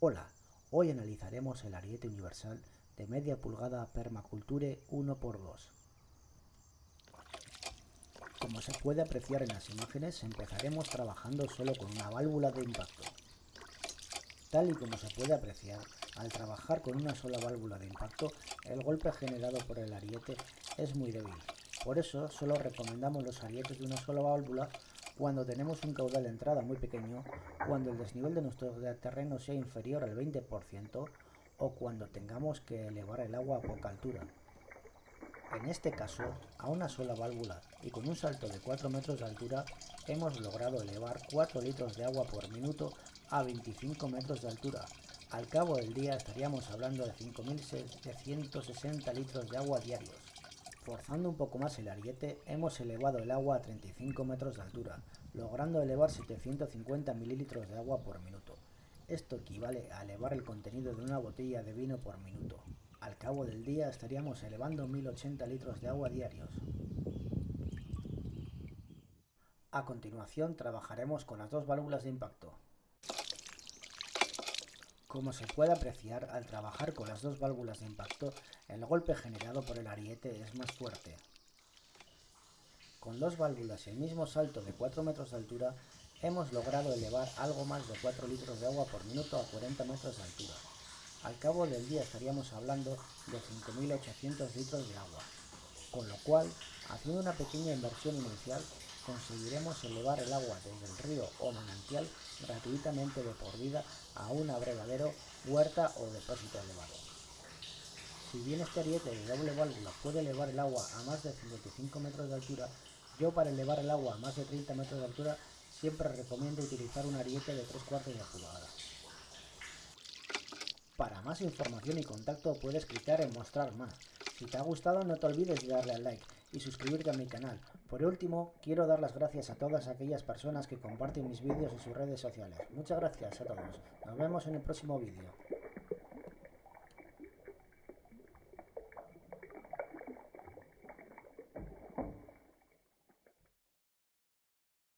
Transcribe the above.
Hola, hoy analizaremos el ariete universal de media pulgada Permaculture 1x2. Como se puede apreciar en las imágenes, empezaremos trabajando solo con una válvula de impacto. Tal y como se puede apreciar, al trabajar con una sola válvula de impacto, el golpe generado por el ariete es muy débil. Por eso, solo recomendamos los arietes de una sola válvula cuando tenemos un caudal de entrada muy pequeño, cuando el desnivel de nuestro terreno sea inferior al 20% o cuando tengamos que elevar el agua a poca altura. En este caso, a una sola válvula y con un salto de 4 metros de altura, hemos logrado elevar 4 litros de agua por minuto a 25 metros de altura. Al cabo del día estaríamos hablando de 5.760 litros de agua diarios. Forzando un poco más el ariete, hemos elevado el agua a 35 metros de altura, logrando elevar 750 mililitros de agua por minuto. Esto equivale a elevar el contenido de una botella de vino por minuto. Al cabo del día estaríamos elevando 1080 litros de agua diarios. A continuación trabajaremos con las dos válvulas de impacto. Como se puede apreciar, al trabajar con las dos válvulas de impacto, el golpe generado por el ariete es más fuerte. Con dos válvulas y el mismo salto de 4 metros de altura, hemos logrado elevar algo más de 4 litros de agua por minuto a 40 metros de altura. Al cabo del día estaríamos hablando de 5.800 litros de agua, con lo cual, haciendo una pequeña inversión inicial, conseguiremos elevar el agua desde el río o manantial gratuitamente de por vida a un abrevadero, huerta o depósito elevado. Si bien este ariete de doble válvula puede elevar el agua a más de 55 metros de altura, yo para elevar el agua a más de 30 metros de altura siempre recomiendo utilizar un ariete de 3 cuartos de pulgada. Para más información y contacto puedes clicar en mostrar más. Si te ha gustado no te olvides de darle al like y suscribirte a mi canal. Por último, quiero dar las gracias a todas aquellas personas que comparten mis vídeos en sus redes sociales. Muchas gracias a todos. Nos vemos en el próximo vídeo.